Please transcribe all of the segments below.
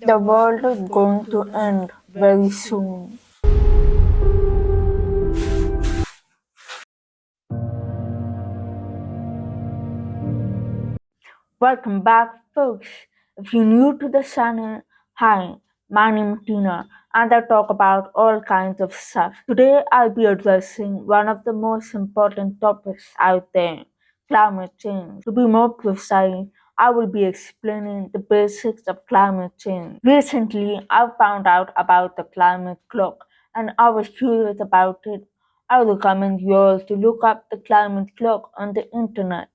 The world is going to end very soon. Welcome back, folks. If you're new to the channel, hi, my name is Tina, and I talk about all kinds of stuff. Today, I'll be addressing one of the most important topics out there climate change. To be more precise, I will be explaining the basics of climate change. Recently, I found out about the climate clock and I was curious about it. I recommend you all to look up the climate clock on the internet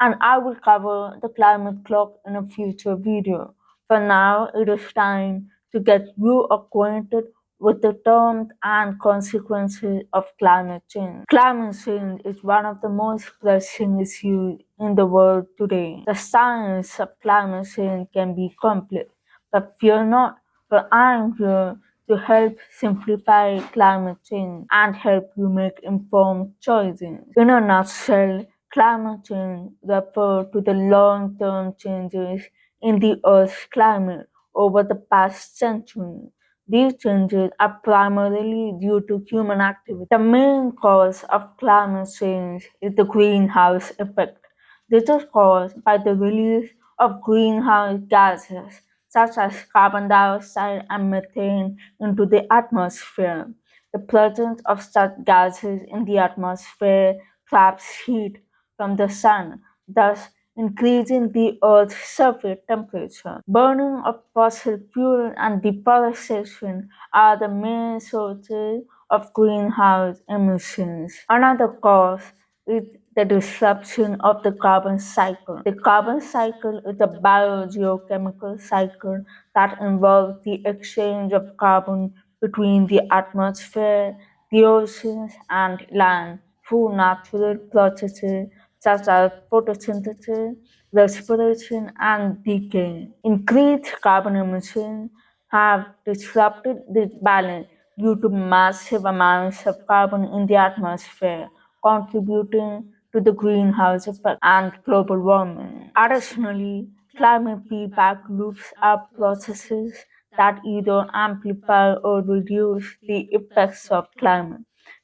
and I will cover the climate clock in a future video. For now, it is time to get you acquainted with the terms and consequences of climate change. Climate change is one of the most pressing issues in the world today. The science of climate change can be complex, but fear not, for I am here to help simplify climate change and help you make informed choices. In a nutshell, Climate change refers to the long-term changes in the Earth's climate over the past century. These changes are primarily due to human activity. The main cause of climate change is the greenhouse effect. This is caused by the release of greenhouse gases such as carbon dioxide and methane into the atmosphere. The presence of such gases in the atmosphere traps heat from the sun, thus increasing the Earth's surface temperature. Burning of fossil fuel and deforestation are the main sources of greenhouse emissions. Another cause is the disruption of the carbon cycle. The carbon cycle is a biogeochemical cycle that involves the exchange of carbon between the atmosphere, the oceans, and land through natural processes such as photosynthesis, respiration, and decay. Increased carbon emissions have disrupted this balance due to massive amounts of carbon in the atmosphere, contributing to the greenhouse effect and global warming. Additionally, climate feedback loops are processes that either amplify or reduce the effects of climate.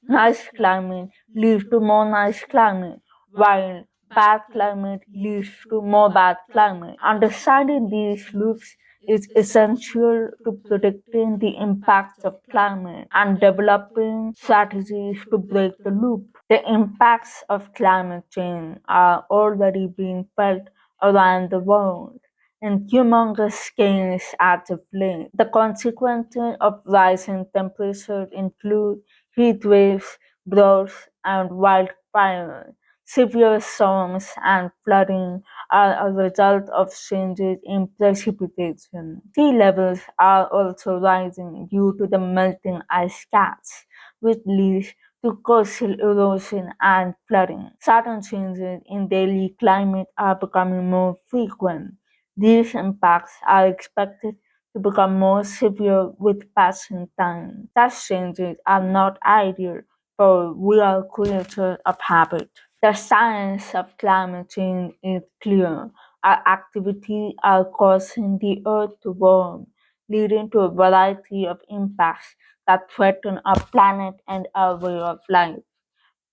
Nice climate leads to more nice climate, while bad climate leads to more bad climate. Understanding these loops is essential to predicting the impacts of climate and developing strategies to break the loop. The impacts of climate change are already being felt around the world in humongous scales as of late. The consequences of rising temperatures include heat waves, droughts, and wildfires. Severe storms and flooding are a result of changes in precipitation. Sea levels are also rising due to the melting ice caps, which leads to coastal erosion and flooding. Sudden changes in daily climate are becoming more frequent. These impacts are expected to become more severe with passing time. Such changes are not ideal for real creatures of habit. The science of climate change is clear. Our activities are causing the earth to warm, leading to a variety of impacts that threaten our planet and our way of life.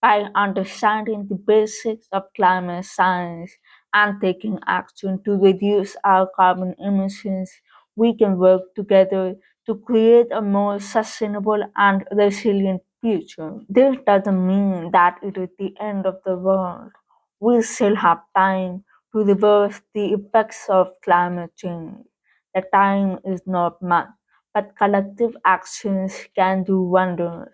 By understanding the basics of climate science and taking action to reduce our carbon emissions, we can work together to create a more sustainable and resilient future. This doesn't mean that it is the end of the world. We still have time to reverse the effects of climate change. The time is not much, but collective actions can do wonders.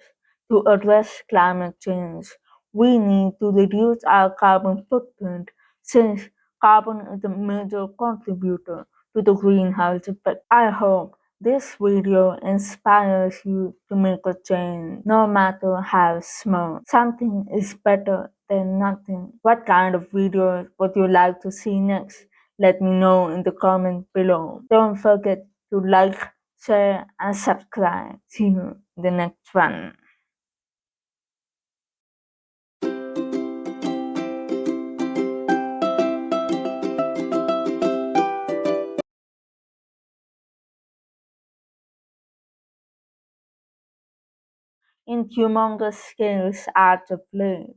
To address climate change, we need to reduce our carbon footprint since carbon is a major contributor to the greenhouse effect. I hope this video inspires you to make a change, no matter how small. Something is better than nothing. What kind of videos would you like to see next? Let me know in the comment below. Don't forget to like, share, and subscribe. See you in the next one. In humongous scales adds a flair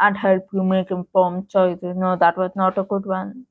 and help you make informed choices. No, that was not a good one.